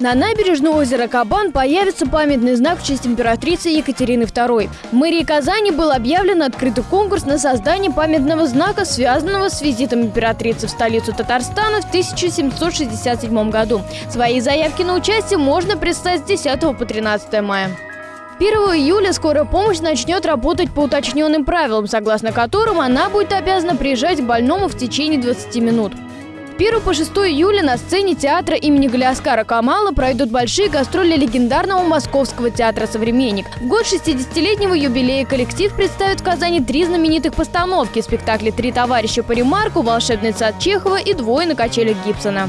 На набережной озера Кабан появится памятный знак в честь императрицы Екатерины II. В мэрии Казани был объявлен открытый конкурс на создание памятного знака, связанного с визитом императрицы в столицу Татарстана в 1767 году. Свои заявки на участие можно представить с 10 по 13 мая. 1 июля скорая помощь начнет работать по уточненным правилам, согласно которым она будет обязана приезжать к больному в течение 20 минут. 1 по 6 июля на сцене театра имени Галиаскара Камала пройдут большие гастроли легендарного Московского театра «Современник». В год 60-летнего юбилея коллектив представит в Казани три знаменитых постановки – спектакли «Три товарища по ремарку», «Волшебный сад Чехова» и «Двое на качелях Гибсона».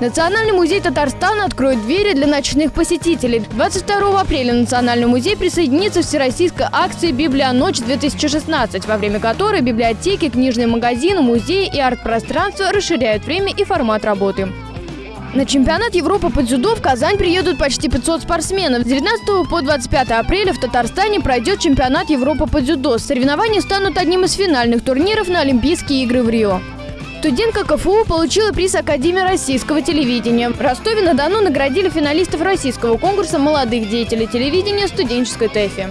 Национальный музей Татарстана откроет двери для ночных посетителей. 22 апреля Национальный музей присоединится к всероссийской акции «Библия ночь-2016», во время которой библиотеки, книжные магазины, музеи и арт-пространства расширяют время и формат работы. На чемпионат Европы по дзюдо в Казань приедут почти 500 спортсменов. С 19 по 25 апреля в Татарстане пройдет чемпионат Европы по дзюдо. Соревнования станут одним из финальных турниров на Олимпийские игры в Рио. Студентка КФУ получила приз Академии российского телевидения. В Ростове-на-Дону наградили финалистов российского конкурса молодых деятелей телевидения студенческой ТЭФИ.